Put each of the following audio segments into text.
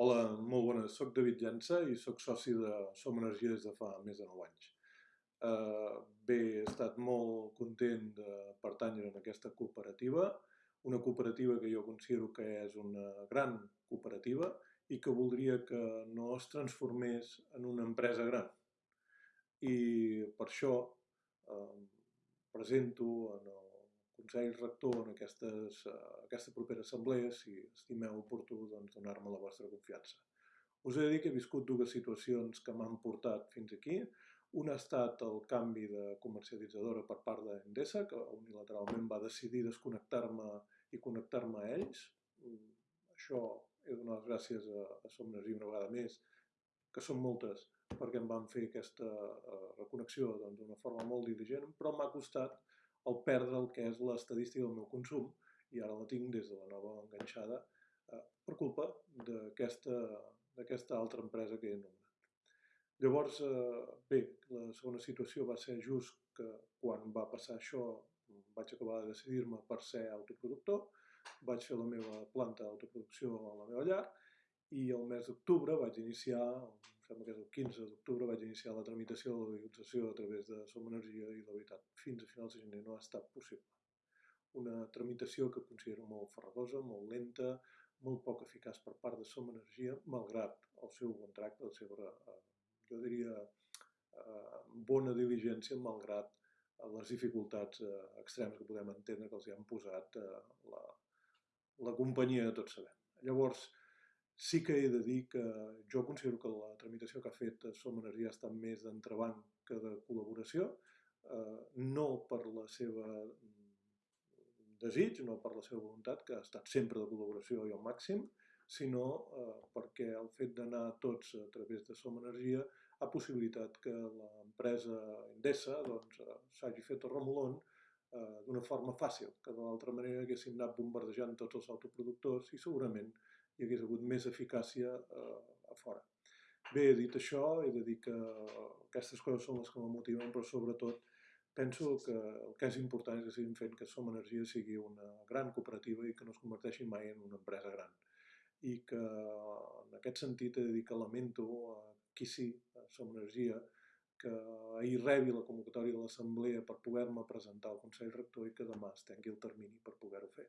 Hola, molt bones. Soc David Llança i sóc soci de Som Energia des de fa més de 9 anys. Eh, bé, he estat molt content de pertànyer en aquesta cooperativa, una cooperativa que jo considero que és una gran cooperativa i que voldria que no es transformés en una empresa gran. I per això eh, presento en el Consell Rector en aquestes, uh, aquesta propera assemblea, si estimeu oportú, doncs, donar-me la vostra confiança. Us he de dir que he viscut dues situacions que m'han portat fins aquí. Una ha estat el canvi de comercialitzadora per part d'Endesa, que unilateralment va decidir desconnectar-me i connectar-me a ells. Mm, això he donat gràcies a, a Som Energia una vegada més, que són moltes, perquè em van fer aquesta uh, reconnexió doncs, d'una doncs, forma molt diligent, però m'ha costat el perdre el que és l'estadística del meu consum i ara la tinc des de la nova enganxada eh, per culpa d'aquesta altra empresa que he anomenat. Llavors, eh, bé, la segona situació va ser just que quan va passar això vaig acabar de decidir-me per ser autoproductor, vaig fer la meva planta d'autoproducció a la meva llar i el mes d'octubre vaig iniciar, sembla que és el 15 d'octubre, vaig iniciar la tramitació de la legalització a través de Som Energia i la veritat, fins a finals de gener no ha estat possible. Una tramitació que considero molt farragosa, molt lenta, molt poc eficaç per part de Som Energia, malgrat el seu bon tracte, la seva, eh, jo diria, eh, bona diligència, malgrat les dificultats eh, extremes que podem entendre que els hi han posat la, la companyia de tots sabem. Llavors, Sí que he de dir que jo considero que la tramitació que ha fet Som Energia ha estat més d'entrebanc que de col·laboració, eh, no per la seva desig, no per la seva voluntat, que ha estat sempre de col·laboració i al màxim, sinó eh, perquè el fet d'anar tots a través de Som Energia ha possibilitat que l'empresa Endesa doncs, eh, s'hagi fet el remolon eh, d'una forma fàcil, que de l'altra manera haguessin anat bombardejant tots els autoproductors i segurament hi hagués hagut més eficàcia eh, a fora. Bé, dit això, he de dir que aquestes coses són les que me motiven, però sobretot penso que el que és important és que seguim fent que Som Energia sigui una gran cooperativa i que no es converteixi mai en una empresa gran. I que en aquest sentit he de dir que lamento a qui sí, a Som Energia, que ahir rebi la convocatòria de l'Assemblea per poder-me presentar al Consell Rector i que demà es tengui el termini per poder-ho fer.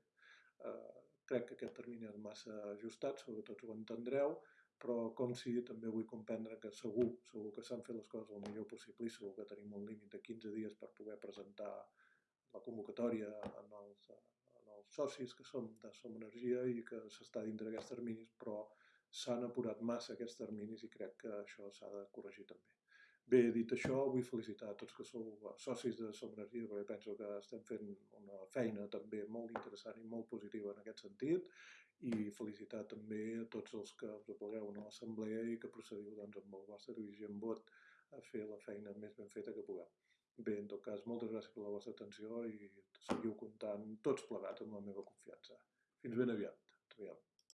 Eh, crec que aquest termini és massa ajustat, sobretot ho entendreu, però com si també vull comprendre que segur, segur que s'han fet les coses el millor possible i segur que tenim un límit de 15 dies per poder presentar la convocatòria en els, en els socis que som de Som Energia i que s'està dintre d'aquests terminis, però s'han apurat massa aquests terminis i crec que això s'ha de corregir també. Bé, dit això, vull felicitar a tots que sou socis de Som Energia, perquè penso que estem fent una feina també molt interessant i molt positiva en aquest sentit, i felicitar també a tots els que us aplegueu a l'assemblea i que procediu doncs, amb el vostre dirigent vot a fer la feina més ben feta que pugueu. Bé, en tot cas, moltes gràcies per la vostra atenció i seguiu comptant tots plegats amb la meva confiança. Fins ben aviat. Aviam.